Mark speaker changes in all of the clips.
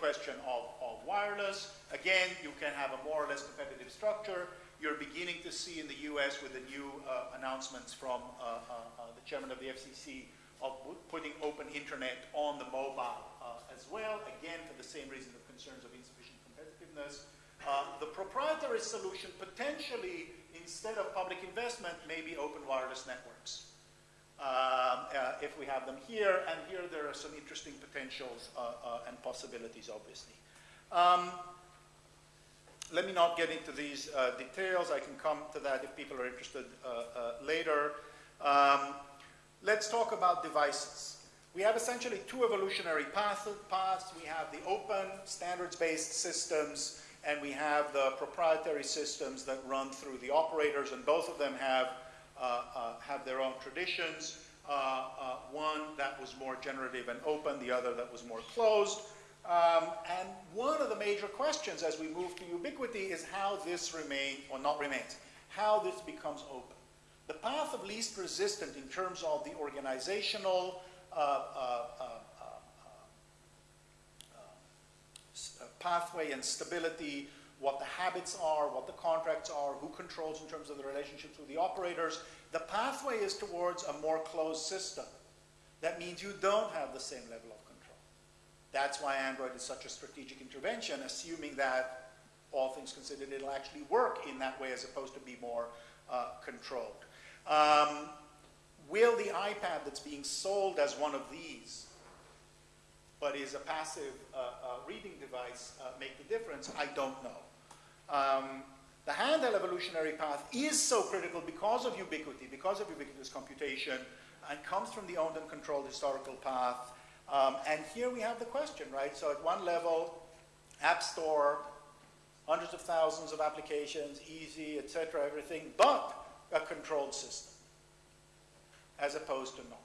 Speaker 1: question of, of wireless. Again, you can have a more or less competitive structure. You're beginning to see in the US with the new uh, announcements from uh, uh, uh the chairman of the FCC of putting open internet on the mobile uh, as well, again, for the same reason of concerns of insufficient competitiveness. The proprietary solution potentially, instead of public investment, may be open wireless networks. Um, uh, if we have them here, and here there are some interesting potentials uh, uh, and possibilities, obviously. Um, let me not get into these uh, details. I can come to that if people are interested later. Um, let's talk about devices. We have essentially two evolutionary paths. We have the open, standards-based systems, and we have the proprietary systems that run through the operators, and both of them have, uh, uh, have their own traditions. Uh, uh one that was more generative and open, the other that was more closed. Um, and one of the major questions as we move to ubiquity is how this remains, or not remains, how this becomes open. The path of least resistance in terms of the organizational uh, uh, uh, pathway and stability, what the habits are, what the contracts are, who controls in terms of the relationships with the operators. The pathway is towards a more closed system. That means you don't have the same level of control. That's why Android is such a strategic intervention, assuming that all things considered, it'll actually work in that way as opposed to be more uh, controlled. Um, will the iPad that's being sold as one of these, but is a passive uh, uh, reading device, uh, make the difference? I don't know. Um, the handheld evolutionary path is so critical because of ubiquity, because of ubiquitous computation, and comes from the owned and controlled historical path. Um, and here we have the question, right? So at one level, App Store, hundreds of thousands of applications, easy, etc., everything, but a controlled system as opposed to not?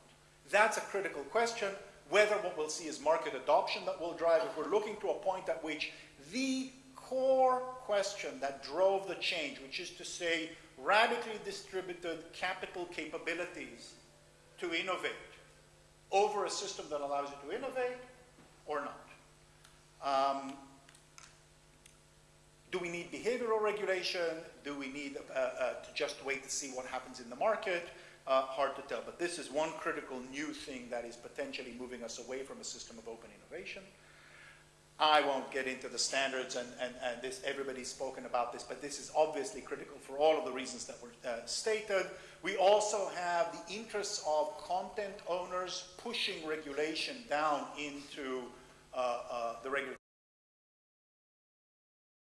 Speaker 1: That's a critical question. Whether what we'll see is market adoption that will drive, if we're looking to a point at which the core question that drove the change, which is to say radically distributed capital capabilities to innovate over a system that allows you to innovate or not. Um, do we need behavioral regulation? Do we need uh, uh, to just wait to see what happens in the market? Uh, hard to tell, but this is one critical new thing that is potentially moving us away from a system of open innovation. I won't get into the standards, and, and, and this, everybody's spoken about this, but this is obviously critical for all of the reasons that were uh, stated. We also have the interests of content owners pushing regulation down into uh, uh, the regulatory